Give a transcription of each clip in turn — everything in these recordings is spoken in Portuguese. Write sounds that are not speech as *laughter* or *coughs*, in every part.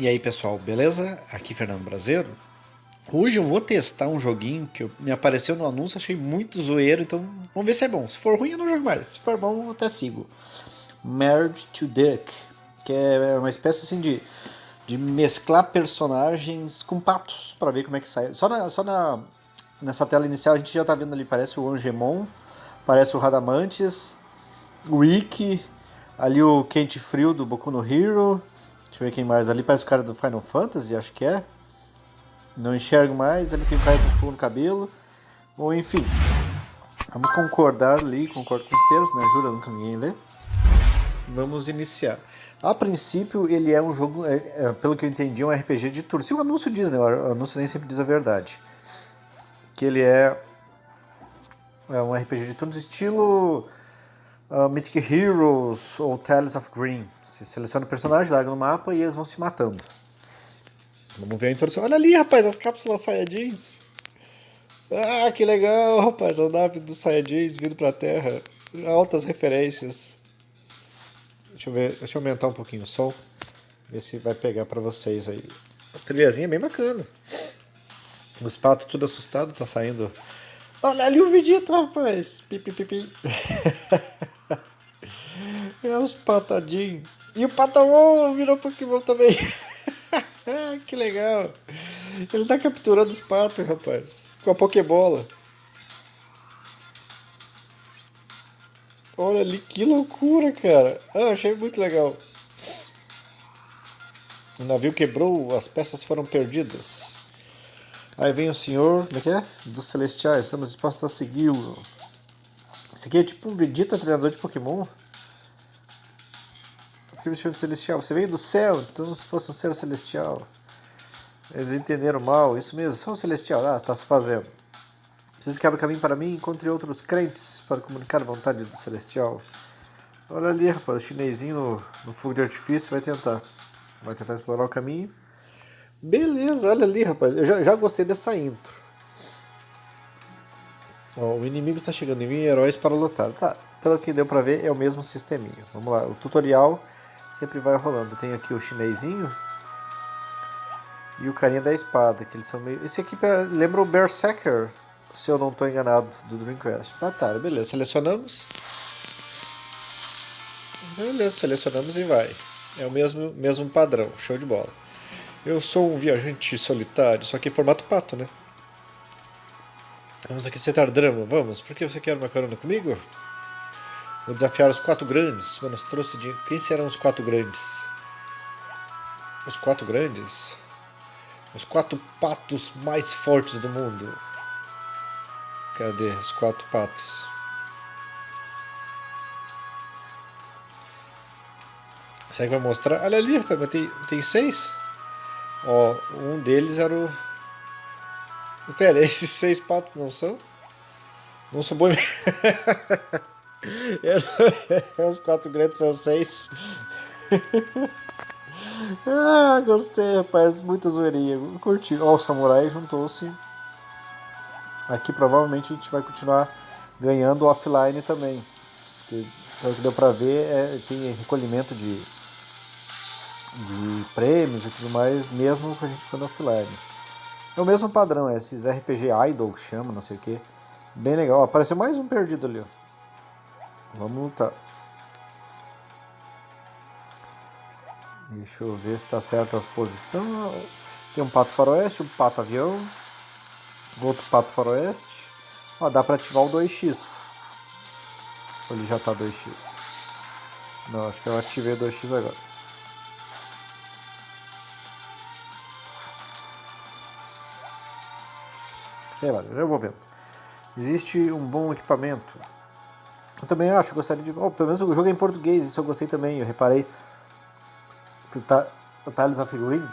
E aí pessoal, beleza? Aqui Fernando Brasileiro. Hoje eu vou testar um joguinho que me apareceu no anúncio, achei muito zoeiro, então vamos ver se é bom. Se for ruim eu não jogo mais, se for bom eu até sigo. Merge to Duck, que é uma espécie assim de, de mesclar personagens com patos, para ver como é que sai. Só, na, só na, nessa tela inicial a gente já tá vendo ali, parece o Angemon, parece o Radamantes, o Ikki, ali o Quente Frio do Boku no Hero, deixa eu ver quem mais, ali parece o cara do Final Fantasy, acho que é. Não enxergo mais, ali tem o cara com fogo no cabelo. Bom, enfim. Vamos concordar ali, concordo com os termos, né? Jura, nunca ninguém lê. Vamos iniciar. A princípio, ele é um jogo, é, é, pelo que eu entendi, um RPG de turno. Se o anúncio diz, né? O anúncio nem sempre diz a verdade. Que ele é, é um RPG de turnos estilo uh, Mythic Heroes ou Tales of Green. Você seleciona o personagem, larga no mapa e eles vão se matando. Vamos ver a introdução. Olha ali, rapaz, as cápsulas Saiyajins. Ah, que legal, rapaz, a nave dos Saiyajins vindo pra Terra. Altas referências. Deixa eu ver, deixa eu aumentar um pouquinho o som. Ver se vai pegar pra vocês aí. A trilhazinha é bem bacana. Os patos tudo assustado, tá saindo. Olha ali o Vegeta, rapaz. Pipi, pipi. *laughs* é os patadinhos. E o Patamon virou Pokémon também. *laughs* que legal. Ele tá capturando os patos, rapaz. Com a Pokébola. Olha ali, que loucura, cara. Ah, achei muito legal. O navio quebrou, as peças foram perdidas. Aí vem o senhor, como é que é? Dos celestiais, estamos dispostos a segui-lo. Esse aqui é tipo um Vegeta treinador de Pokémon. Porque me chama celestial. Você veio do céu, então se fosse um ser celestial. Eles entenderam mal, isso mesmo, sou um celestial. Ah, está se fazendo. Preciso que abra caminho para mim e encontre outros crentes para comunicar a vontade do celestial. Olha ali, rapaz, o chinesinho no, no fogo de artifício vai tentar. Vai tentar explorar o caminho. Beleza, olha ali, rapaz. Eu já, já gostei dessa intro. O inimigo está chegando em mim heróis para lutar. Tá, pelo que deu para ver, é o mesmo sisteminha. Vamos lá, o tutorial sempre vai rolando. Tem aqui o chinesinho, e o carinha da espada, que eles são meio... Esse aqui lembra o Berserker, se eu não estou enganado, do Dreamcast. Batalha, beleza. Selecionamos. Beleza, selecionamos e vai. É o mesmo, mesmo padrão, show de bola. Eu sou um viajante solitário, só que em formato pato, né? Vamos acrescentar drama, vamos. Por que você quer uma carona comigo? Vou desafiar os quatro grandes. Mano, trouxe de... Quem serão os quatro grandes? Os quatro grandes? Os quatro patos mais fortes do mundo. Cadê os quatro patos? Será que vai mostrar? Olha ali, rapaz, mas tem, tem seis? Ó, um deles era o... Pera, *laughs* esses seis patos não são? Não são boi... *laughs* *laughs* Os quatro grandes são seis. *laughs* Ah, gostei, rapaz. Muita zoeirinha. Curti. Ó, o samurai juntou-se. Aqui provavelmente a gente vai continuar ganhando offline também. Porque, pelo que deu pra ver, é, tem recolhimento de, de prêmios e tudo mais, mesmo com a gente ficando offline. É o mesmo padrão, é esses RPG Idol que chama, não sei o que. Bem legal. Ó, apareceu mais um perdido ali, ó. Vamos lutar. Deixa eu ver se está certo as posições. Tem um pato faroeste, um pato avião, outro pato faroeste. Ó, dá para ativar o 2x. Ou ele já está 2x? Não, acho que eu ativei 2x agora. Sei lá, eu vou vendo. Existe um bom equipamento. Eu também acho, gostaria de... Oh, pelo menos o jogo é em português, isso eu gostei também, eu reparei o Tales of Green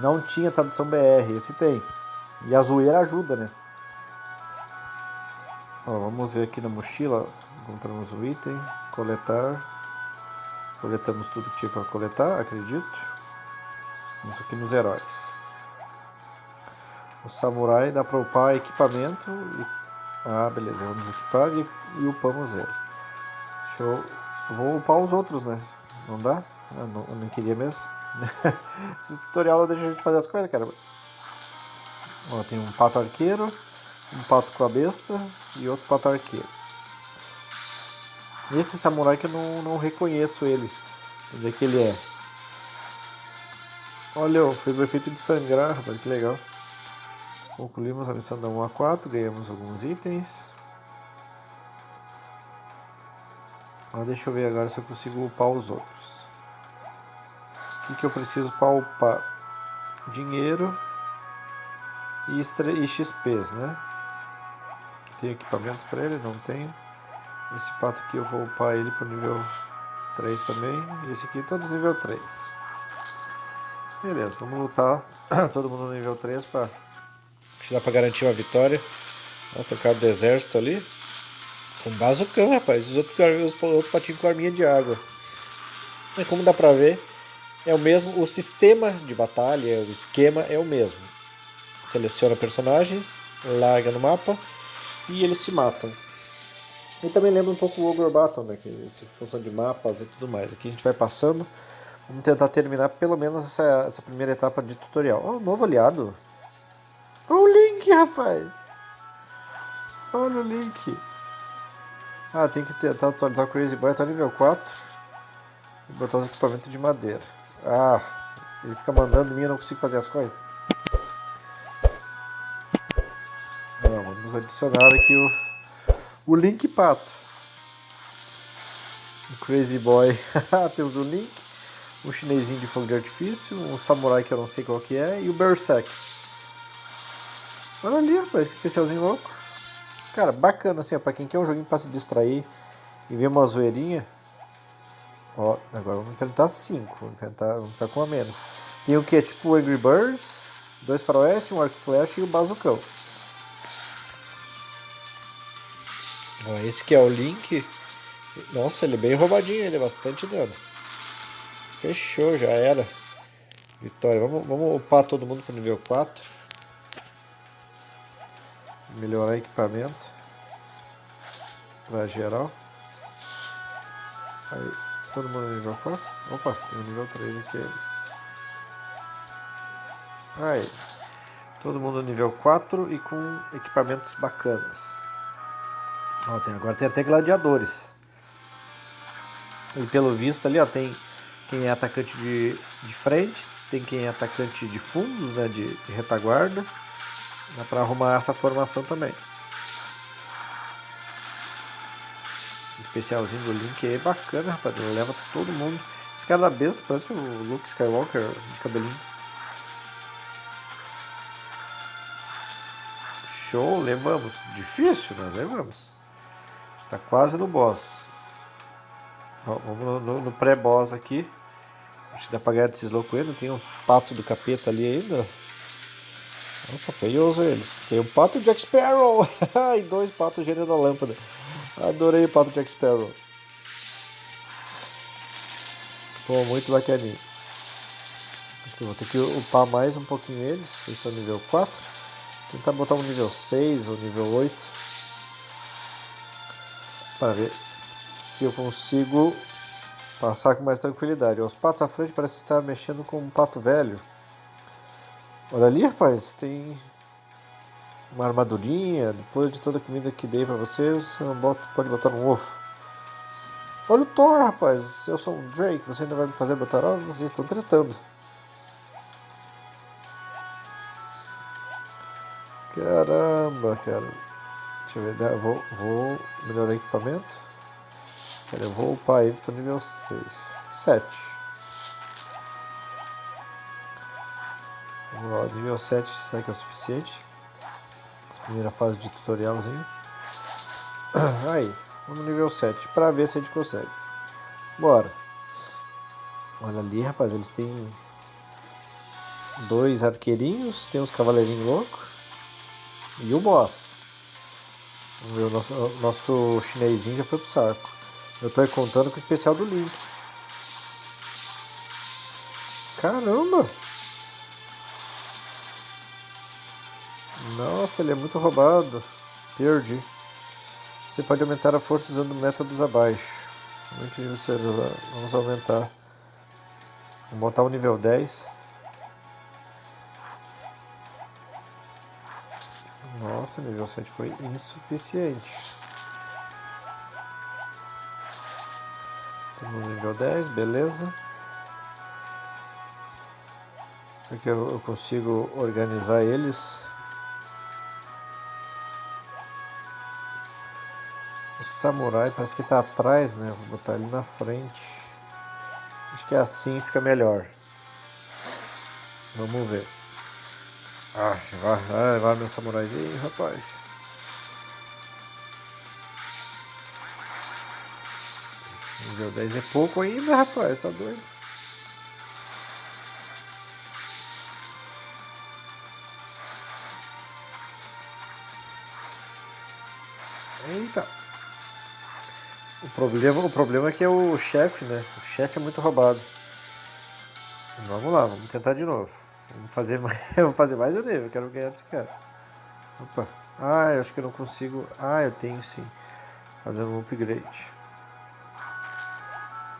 não tinha tradução BR, esse tem. E a zoeira ajuda, né? Ó, vamos ver aqui na mochila, encontramos o item, coletar. Coletamos tudo que tinha para coletar, acredito. Isso aqui nos heróis. O samurai dá para upar equipamento e... Ah, beleza, vamos equipar e, e upamos ele. Deixa eu... Vou upar os outros, né? Não dá? Eu não, eu não queria mesmo. *laughs* Esse tutorial deixa a gente fazer as coisas, cara. Ó, tem um pato arqueiro, um pato com a besta e outro pato arqueiro. Esse samurai que eu não, não reconheço ele. Onde é que ele é? Olha, fez o efeito de sangrar, rapaz, que legal. Concluímos a missão da 1 a 4, ganhamos alguns itens. Ah, deixa eu ver agora se eu consigo upar os outros. O que, que eu preciso para upar? Dinheiro e, e XPs, né? Tem equipamentos para ele? Não tenho. Esse pato aqui eu vou upar ele para o nível 3 também. E esse aqui todos nível 3. Beleza, vamos lutar *clears throat* todo mundo no nível 3 para... Acho que dá para garantir uma vitória. Nossa, tem o cara do exército ali. Com bazucão, rapaz. Os outros, os outros patinhos com arminha de água. E como dá pra ver, é o mesmo. O sistema de batalha, o esquema é o mesmo. Seleciona personagens, larga no mapa e eles se matam. E também lembra um pouco o Ogre Battle, né? Que é função de mapas e tudo mais. Aqui a gente vai passando. Vamos tentar terminar pelo menos essa, essa primeira etapa de tutorial. Ó, oh, novo aliado. Olha o Link, rapaz. Olha o Link. Ah, tem que tentar atualizar o Crazy Boy até nível 4. E botar os equipamentos de madeira. Ah, ele fica mandando mim e eu não consigo fazer as coisas. Não, vamos adicionar aqui o, o Link Pato. O Crazy Boy. *laughs* Temos o Link, um chinesinho de fogo de artifício, um samurai que eu não sei qual que é, e o Berserk. Olha ali, rapaz, que especialzinho louco. Cara, bacana assim, ó, pra quem quer um joguinho pra se distrair e ver uma zoeirinha. Ó, agora vamos enfrentar 5, vamos, enfrentar, vamos ficar com a menos. Tem o que? Tipo Angry Birds, dois faroeste, um arco flash e o bazucão. Ó, esse que é o Link. Nossa, ele é bem roubadinho, ele é bastante dano. Fechou, já era. Vitória. Vamos, vamos upar todo mundo pro nível 4 melhorar equipamento para geral. Aí, todo mundo no nível 4? Opa, tem o nível 3 aqui. Aí, todo mundo no nível 4 e com equipamentos bacanas. Ó, tem, agora tem até gladiadores. E pelo visto ali, ó, tem quem é atacante de, de frente, tem quem é atacante de fundos, né, de, de retaguarda. Dá pra arrumar essa formação também. Esse especialzinho do Link é bacana, rapaz. Ele leva todo mundo. Esse cara da besta parece o Luke Skywalker de cabelinho. Show, levamos. Difícil, mas levamos. Está quase no boss. vamos no, no, no pré-boss aqui. Acho que dá pra ganhar desses loucos ainda. Tem uns patos do capeta ali ainda. Nossa, feioso eles. Tem o pato Jack Sparrow *laughs* e dois patos gênio da lâmpada. Adorei o pato Jack Sparrow. Pô, muito bacaninho. Acho que eu vou ter que upar mais um pouquinho eles. Vocês estão nível 4. Tentar botar um nível 6 ou nível 8. Para ver se eu consigo passar com mais tranquilidade. Os patos à frente parecem estar mexendo com um pato velho. Olha ali, rapaz, tem uma armadurinha. Depois de toda a comida que dei pra você, você bota, pode botar um ovo. Olha o Thor, rapaz. Eu sou um Drake, você ainda vai me fazer botar ovo? Vocês estão tretando. Caramba, cara. Deixa eu ver, vou, vou melhorar o equipamento. eu vou upar eles para nível 6. 7. Nível 7, será que é o suficiente? Essa primeira fase de tutorialzinho. *clears throat* Aí, vamos no nível 7, para ver se a gente consegue. Bora. Olha ali, rapaz, eles têm dois arqueirinhos, tem uns cavaleirinhos loucos e o boss. Vamos ver, o nosso, nosso chinesinho já foi pro saco. Eu tô contando com o especial do Link. Caramba! Nossa, ele é muito roubado. Perdi. Você pode aumentar a força usando métodos abaixo. Vamos aumentar Vou botar o nível 10. Nossa, nível 7 foi insuficiente. Temos no nível 10, beleza. Será que eu consigo organizar eles? Samurai parece que está atrás, né? Vou botar ele na frente. Acho que assim fica melhor. Vamos ver. Ah, vai, vai, vai meu samuraizinho, rapaz. Nível 10 é pouco ainda, rapaz, tá doido? O problema, o problema é que é o chefe, né? O chefe é muito roubado. Vamos lá, vamos tentar de novo. Vamos fazer *laughs* mais, vou fazer mais nível, quero ganhar desse cara. Opa. Ah, eu acho que eu não consigo. Ah, eu tenho sim. Fazendo um upgrade.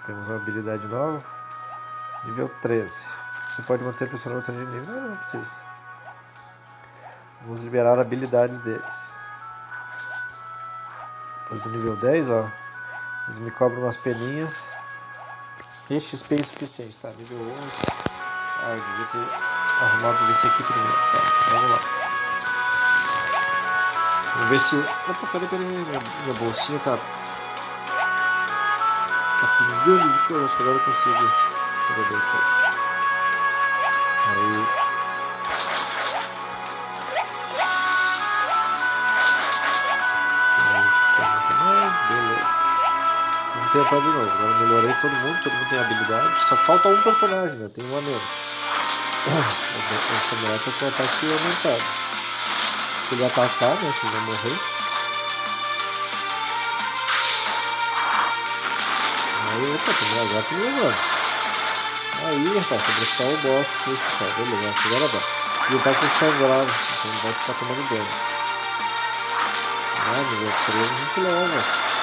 Temos uma habilidade nova. Nível 13. Você pode manter pressionando o botão de nível. Não, não precisa. Vamos liberar habilidades deles. Depois do nível 10, ó. Eles me cobram umas peninhas. Este XP é insuficiente, tá? Nível 11. Ah, eu devia ter arrumado esse aqui primeiro. Tá, vamos lá. Vamos ver se... Opa, peraí, peraí. Minha, minha bolsinha tá Tá pingando de cor, acho que agora eu consigo fazer isso aí. Aí. Tentar de novo. Agora melhorei todo mundo, todo mundo tem habilidade. Só falta um personagem, né? Tem um a menos. *coughs* O samurai tá com ataque aumentado. Se ele atacar, né? Se ele vai morrer. Aí, opa, tem agora tem levando. Aí, rapaz, sobre só o boss principal. Beleza, agora dá. E ele tá com sangrado, então ele vai ficar tomando dano. Ah, nível 13 a gente leva.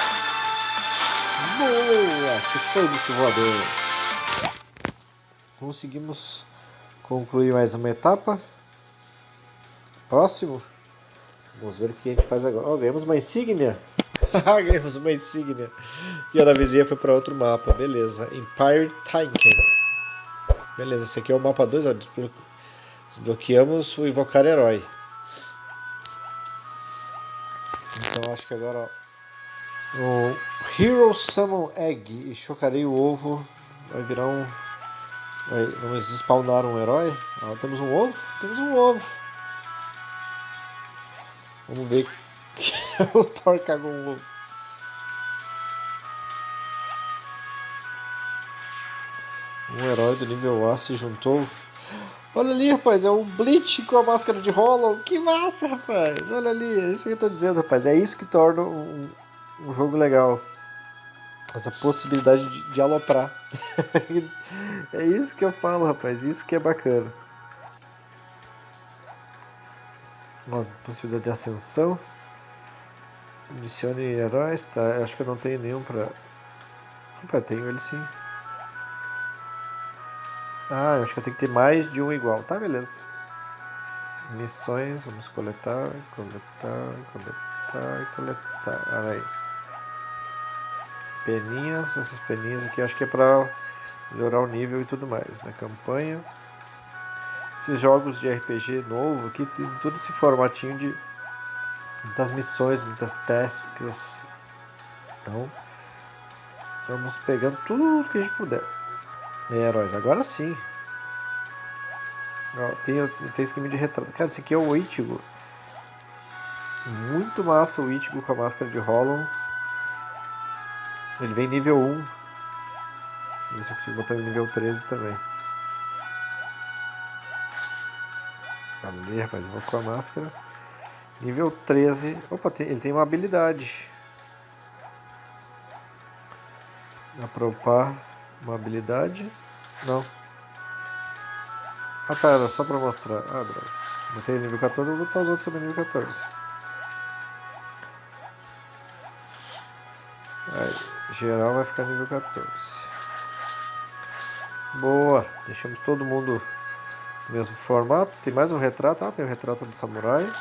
Boa! Foi o disco voador. Conseguimos concluir mais uma etapa. Próximo. Vamos ver o que a gente faz agora. Oh, ganhamos uma insígnia. *laughs* Ganhamos uma insígnia. E a navezinha foi para outro mapa. Beleza. Empire Tanken. Beleza, esse aqui é o mapa 2. Desbloque... Desbloqueamos o Invocar Herói. Então acho que agora ó, o Hero Summon Egg e chocarei o ovo vai virar um vai, vamos spawnar um herói ah, temos um ovo? temos um ovo vamos ver *laughs* o Thor cagou um ovo. Um herói do nível A se juntou. Olha ali, rapaz, é o Bleach com a máscara de Hollow. Que massa, rapaz. Olha ali, é isso que eu tô dizendo, rapaz. É isso que torna um, um jogo legal. Essa possibilidade de, de aloprar. *laughs* é isso que eu falo, rapaz. Isso que é bacana. Ó, possibilidade de ascensão. Adicione heróis, tá? Acho que eu não tenho nenhum pra... Opa, tenho ele sim. Ah, acho que eu tenho que ter mais de um igual. Tá, beleza. Missões, vamos coletar, coletar, coletar, coletar. Olha aí. Peninhas, essas peninhas aqui acho que é pra melhorar o nível e tudo mais. Na campanha. Esses jogos de RPG novo aqui tem todo esse formatinho de muitas missões, muitas tasks. Então, vamos pegando tudo que a gente puder. É, heróis, agora sim. Ó, tem, tem esquema de retrato. Cara, esse aqui é o Ichigo. Muito massa o Ichigo com a máscara de Hollow. Ele vem nível 1. Deixa eu ver se eu consigo botar ele nível 13 também. Ali, rapaz, eu vou com a máscara. Nível 13. Opa, tem, ele tem uma habilidade. Dá pra upar uma habilidade? Não. Ah tá, era só pra mostrar. Ah, droga. Botei nível 14, vou botar os outros também nível 14. Geral vai ficar nível 14. Boa, deixamos todo mundo no mesmo formato. Tem mais um retrato, ah, tem o retrato do samurai.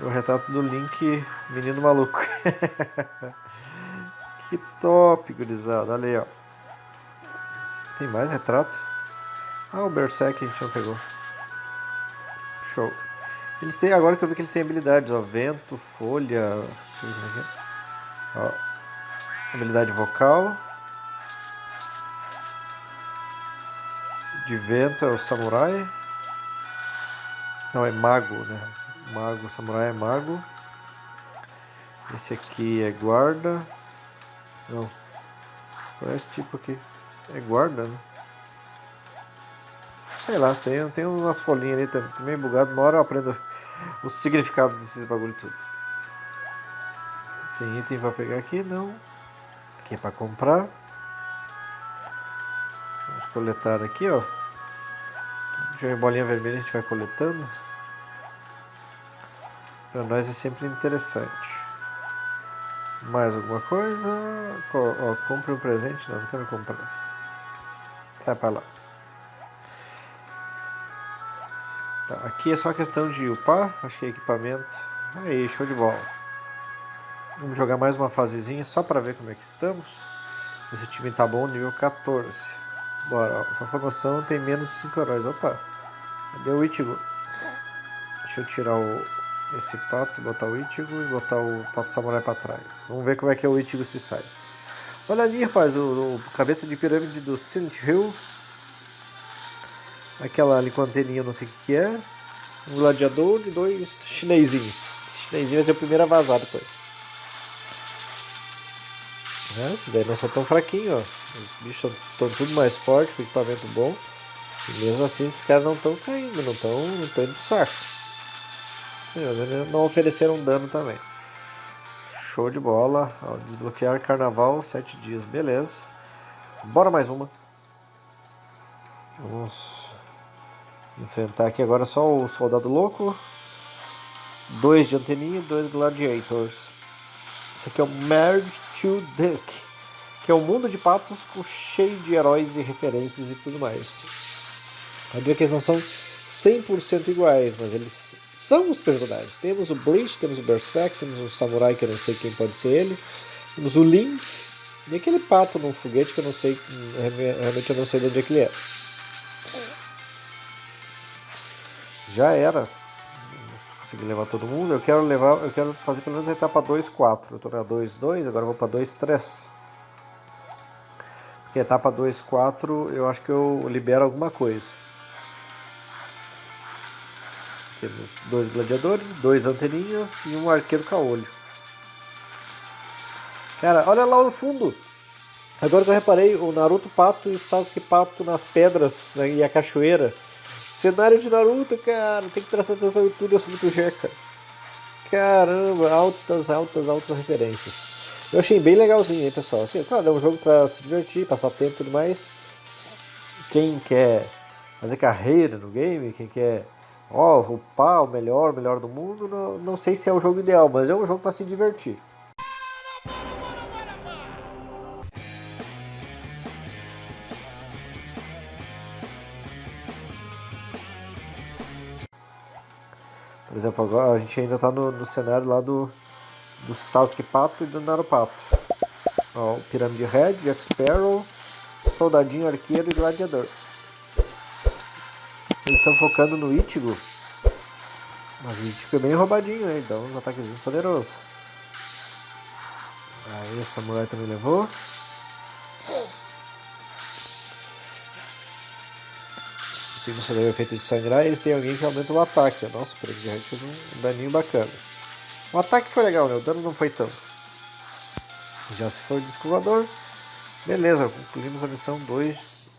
O retrato do Link, menino maluco. *laughs* que top, gurizada, olha aí, ó. Tem mais retrato? Ah, o Berserk a gente não pegou. Show. Eles têm, agora que eu vi que eles têm habilidades, ó, vento, folha, deixa eu ver como é que é. Ó, habilidade vocal. De vento é o samurai. Não, é mago, né? Mago, samurai é mago. Esse aqui é guarda. Não. Qual é esse tipo aqui? É guarda, né? Sei lá, tem, tem umas folhinhas ali também, tá meio bugado. Uma hora eu aprendo *laughs* os significados desses bagulho tudo. Tem item pra pegar aqui? Não. Aqui pra comprar. Vamos coletar aqui, ó. Eu bolinha vermelha a gente vai coletando. Para nós é sempre interessante. Mais alguma coisa? Ó, compre um presente? Não, não quero comprar. Sai para lá. Tá, aqui é só questão de upar, acho que é equipamento. Aí, show de bola. Vamos jogar mais uma fasezinha só para ver como é que estamos. Esse time tá bom, nível 14. Bora, ó, sua formação tem menos de 5 heróis. Opa, cadê o Ichigo? Deixa eu tirar o, esse pato, botar o Ichigo e botar o pato samurai para trás. Vamos ver como é que é o Ichigo se sai. Olha ali, rapaz, o, o cabeça de pirâmide do Silent Hill Aquela ali com anteninha, não sei o que, que é. Um gladiador e dois chinesinhos. Esse chinesinho vai ser o primeiro a vazar depois. É, esses aí não são tão fraquinhos, ó. Os bichos estão tudo mais fortes, com equipamento bom. E mesmo assim esses caras não estão caindo, não estão não indo pro saco. Mas eles não ofereceram dano também. Show de bola. Ó, desbloquear carnaval, 7 dias, beleza. Bora mais uma. Vamos Enfrentar aqui agora só o Soldado Louco. Dois de anteninha e dois Gladiators. Esse aqui é o Merge to Duck. Que é um mundo de patos cheio de heróis e referências e tudo mais. A que eles não são 100% iguais, mas eles são os personagens. Temos o Bleach, temos o Berserk, temos o Samurai, que eu não sei quem pode ser ele. Temos o Link. E aquele pato num foguete que eu não sei, realmente eu não sei de onde é que ele é. já era. Conseguir levar todo mundo. Eu quero levar, eu quero fazer pelo menos a etapa 2, 4. Eu estou na 2, 2, agora vou para 2, 3. Porque a etapa 2, 4 eu acho que eu libero alguma coisa. Temos dois gladiadores, dois anteninhas e um arqueiro caolho. Cara, olha lá no fundo. Agora que eu reparei, o Naruto Pato e o Sasuke Pato nas pedras né, e a cachoeira. Cenário de Naruto, cara, tem que prestar atenção em tudo, eu sou muito jeca. Caramba, altas, altas, altas referências. Eu achei bem legalzinho, hein, pessoal. Assim, claro, é um jogo para se divertir, passar tempo e tudo mais. Quem quer fazer carreira no game, quem quer ó, upar o melhor, o melhor do mundo, não, não sei se é o jogo ideal, mas é um jogo para se divertir. Exemplo, agora a gente ainda está no, no, cenário lá do, do Sasuke Pato e do Narupato. Ó, o Pirâmide Red, Jack Sparrow, Soldadinho Arqueiro e Gladiador. Eles estão focando no Ichigo. Mas o Ichigo é bem roubadinho, né? Dá uns ataques poderosos. Aí o Samurai também levou. Se você o efeito de sangrar, eles têm alguém que aumenta o ataque. Nossa, o Pirâmide Red fez um daninho bacana. O ataque foi legal, né? O dano não foi tanto. Já se foi o disco voador. Beleza, concluímos a missão 2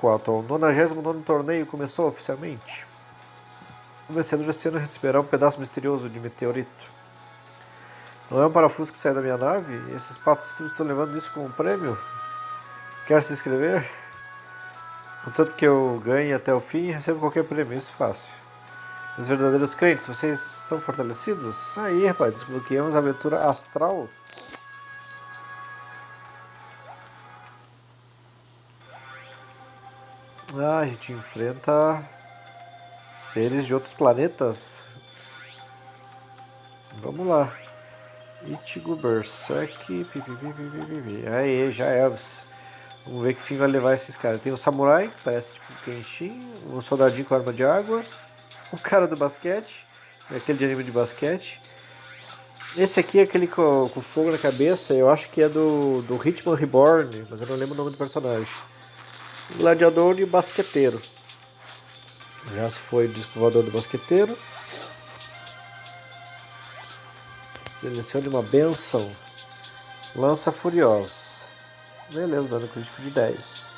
4. O 99 torneio começou oficialmente. O vencedor desse ano receberá um pedaço misterioso de meteorito. Não é um parafuso que sai da minha nave? Esses patos estão levando isso como prêmio? Quer se inscrever? Contanto que eu ganhe até o fim, recebo qualquer prêmio, isso fácil. Os verdadeiros crentes, vocês estão fortalecidos? Aí, rapaz, desbloqueamos a aventura astral. Ah, a gente enfrenta seres de outros planetas. Vamos lá. Ichigo Berserk. Aê, já é. Vamos ver que fim vai levar esses caras. Tem o samurai, parece tipo Kenshin. Um soldadinho com arma de água. O *laughs* cara do basquete. Aquele de anime de basquete. Esse aqui é aquele com, com fogo na cabeça. Eu acho que é do, do Hitman Reborn. Mas eu não lembro o nome do personagem. Gladiador e basqueteiro. Já se foi o disco voador do basqueteiro. Selecione uma benção. Lança Furiosa. Beleza, dano crítico de 10.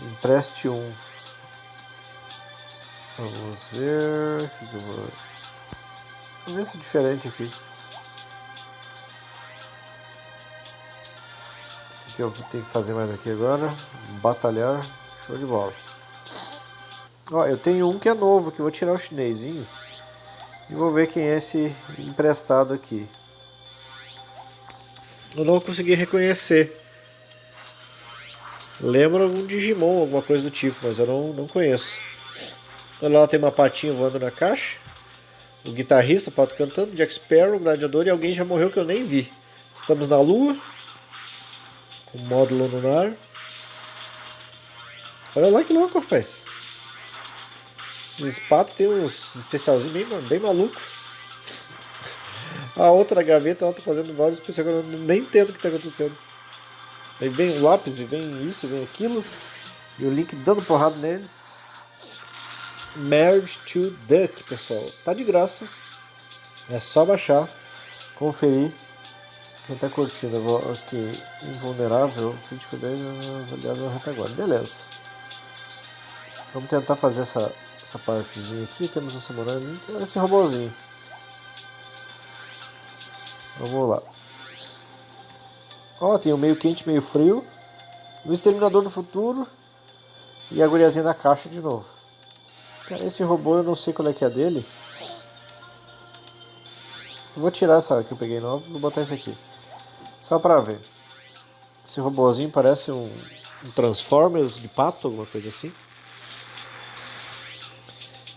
Empreste um. Vamos ver. O que eu vou. Vamos ver se é diferente aqui. O que eu tenho que fazer mais aqui agora? Batalhar. Show de bola. Ó, eu tenho um que é novo, que eu vou tirar o chinesinho. E vou ver quem é esse emprestado aqui. Eu não consegui reconhecer. Lembra algum Digimon, alguma coisa do tipo, mas eu não, não conheço. Olha lá, tem uma patinha voando na caixa. O guitarrista, pato cantando, Jack Sparrow, o gladiador e alguém já morreu que eu nem vi. Estamos na lua. Com módulo lunar. Olha lá que louco, rapaz. Esses patos tem uns especialzinhos bem, bem maluco. A outra gaveta ela tá fazendo vários especiais que eu nem entendo o que está acontecendo. Aí vem o lápis e vem isso, vem aquilo. E o link dando porrada neles. Merge to Duck, pessoal. Tá de graça. É só baixar, conferir. Quem tá curtindo, ok. Invulnerável, crítico 10, aliados na retaguarda. Beleza. Vamos tentar fazer essa essa partezinha aqui, temos o samurai esse robôzinho. Vamos lá. Ó, tem o meio quente, meio frio. O Exterminador do Futuro. E a guriazinha da caixa de novo. Cara, esse robô eu não sei qual é que é dele. Vou tirar essa que eu peguei nova e vou botar esse aqui. Só pra ver. Esse robôzinho parece um, um Transformers de pato, alguma coisa assim.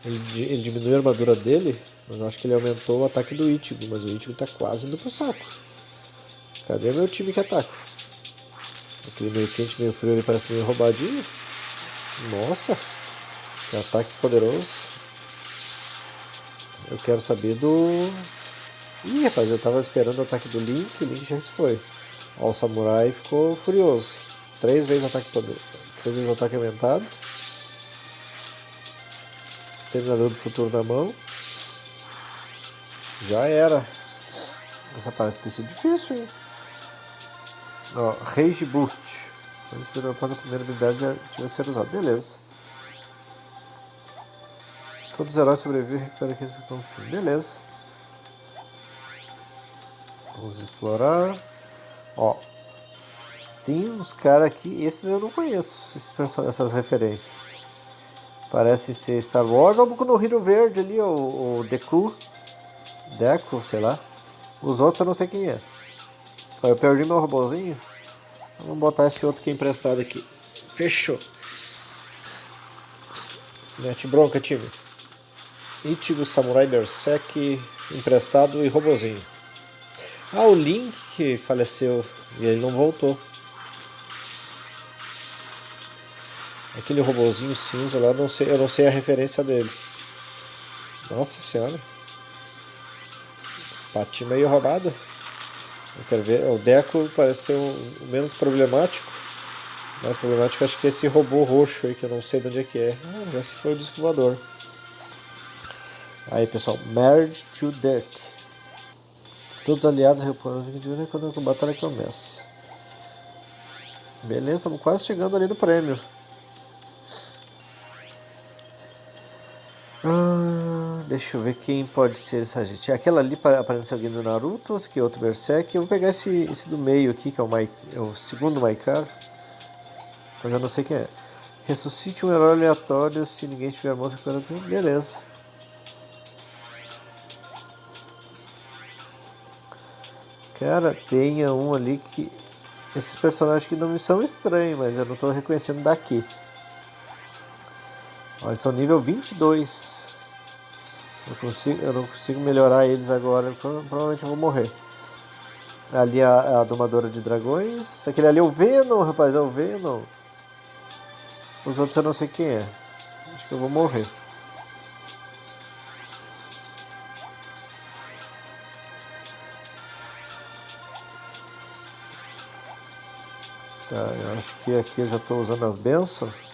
Ele, ele diminuiu a armadura dele, mas eu acho que ele aumentou o ataque do Ichigo, mas o Ichigo tá quase indo pro saco. Cadê meu time que ataca? Aquele meio quente, meio frio, ele parece meio roubadinho. Nossa, que ataque poderoso. Eu quero saber do... Ih, rapaz, eu tava esperando o ataque do Link, o Link já se foi. Ó, o Samurai ficou furioso. Três vezes ataque poder... Três vezes ataque aumentado. Exterminador do Futuro na mão. Já era. Essa parece ter sido difícil, hein? Ó, Rage Boost. Quando esperou após a primeira habilidade já tinha ser usado. Beleza. Todos os heróis sobrevivem e recuperam aqueles que fim. Beleza. Vamos explorar. Ó. Tem uns caras aqui. Esses eu não conheço. Essas referências. Parece ser Star Wars. Olha o no Hero Verde ali, o, o Deku. Deku, sei lá. Os outros eu não sei quem é. Eu perdi meu robôzinho. Então vamos botar esse outro que é emprestado aqui. Fechou. Mete bronca, time. Ichigo Samurai Berserk emprestado e robozinho. Ah, o Link que faleceu e ele não voltou. Aquele robozinho cinza lá, não sei, eu não sei a referência dele. Nossa senhora. Patinho meio roubado. Eu quero ver. O Deco parece ser o menos problemático. Mais problemático acho que é esse robô roxo aí, que eu não sei de onde é que é. Ah, já se foi o disco voador. Aí pessoal, Merge to Deck. Todos aliados reportam quando a batalha começa. Beleza, estamos quase chegando ali no prêmio. Ah, deixa eu ver quem pode ser essa gente. Aquela ali aparece alguém do Naruto, esse aqui é outro Berserk. Eu vou pegar esse, esse do meio aqui, que é o, é o segundo Maikar. Mas eu não sei quem é. Ressuscite um herói aleatório se ninguém estiver morto. Beleza. Cara, tenha um ali que esses personagens que não me são estranhos, mas eu não estou reconhecendo daqui. Olha, são nível 22. Eu, consigo, eu não consigo melhorar eles agora, provavelmente eu vou morrer. Ali a, a domadora de dragões. Aquele ali é o Venom, rapaz, é o Venom. Os outros eu não sei quem é. Acho que eu vou morrer. Tá, eu acho que aqui eu já estou usando as bênçãos.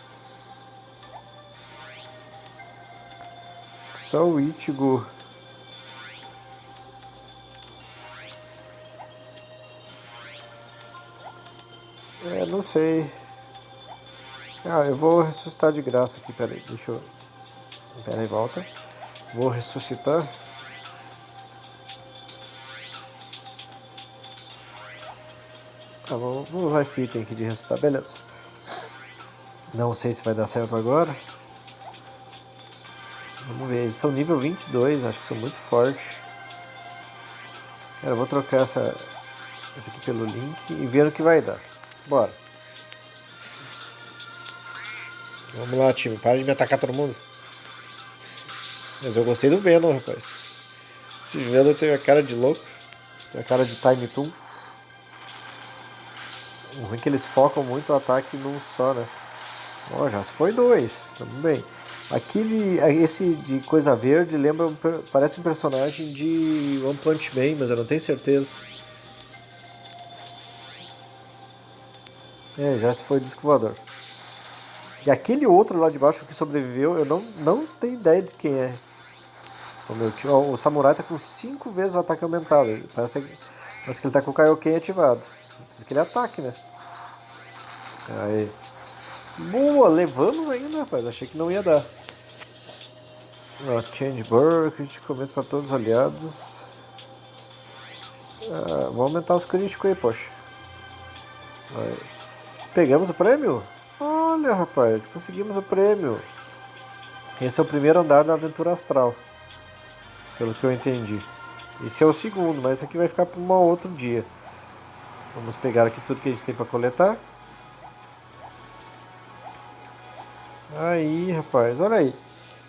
Só o Ichigo. É, não sei. Ah, eu vou ressuscitar de graça aqui, peraí, deixa eu... Peraí, volta. Vou ressuscitar. Tá, vou, vou usar esse item aqui de ressuscitar, beleza. Não sei se vai dar certo agora. Ver, eles são nível 22, acho que são muito fortes. Cara, eu vou trocar essa, essa aqui pelo link e ver o que vai dar. Bora. Vamos lá, time. Para de me atacar todo mundo. Mas eu gostei do Venom, rapaz. Esse Venom tem a cara de louco. Tem a cara de Time Toon. O ruim é que eles focam muito o ataque num só, né? Ó, oh, já foi dois, tamo bem. Aquele, esse de coisa verde lembra, parece um personagem de One Punch Man, mas eu não tenho certeza. É, já se foi disco voador. E aquele outro lá de baixo que sobreviveu, eu não, não tenho ideia de quem é. O, meu tio, o samurai tá com 5 vezes o ataque aumentado. Parece, parece que ele tá com o Kaioken ativado. Precisa que ele ataque, né? Aí. Boa, levamos ainda, rapaz. Achei que não ia dar. Ó, change burn, crítico comento para todos os aliados. Ah, vou aumentar os críticos aí, poxa. Aí. Pegamos o prêmio? Olha, rapaz, conseguimos o prêmio. Esse é o primeiro andar da aventura astral. Pelo que eu entendi. Esse é o segundo, mas esse aqui vai ficar para um outro dia. Vamos pegar aqui tudo que a gente tem para coletar. Aí, rapaz, olha aí.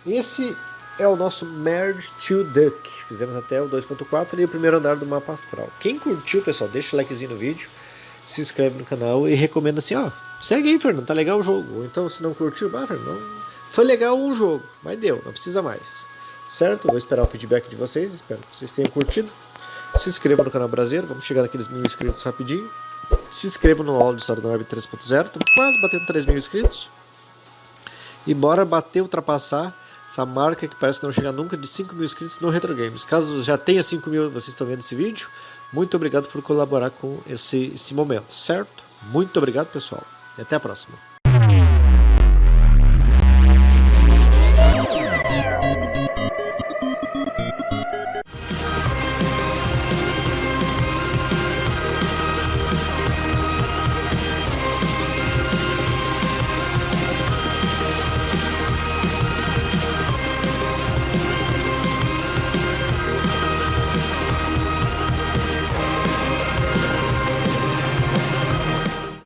Esse é o nosso Merge to Duck. Fizemos até o 2.4 e o primeiro andar do mapa astral. Quem curtiu, pessoal, deixa o likezinho no vídeo, se inscreve no canal e recomenda assim, ó, segue aí, Fernando, tá legal o jogo. Ou então, se não curtiu, ah, Fernando, foi legal um jogo, mas deu, não precisa mais. Certo? Vou esperar o feedback de vocês, espero que vocês tenham curtido. Se inscreva no canal brasileiro, vamos chegar naqueles mil inscritos rapidinho. Se inscreva no de História da Web 3.0, estamos quase batendo 3 mil inscritos. E bora bater, ultrapassar essa marca que parece que não chega nunca de 5 mil inscritos no Retro Games. Caso já tenha 5 mil, vocês estão vendo esse vídeo, muito obrigado por colaborar com esse, esse momento, certo? Muito obrigado, pessoal, e até a próxima.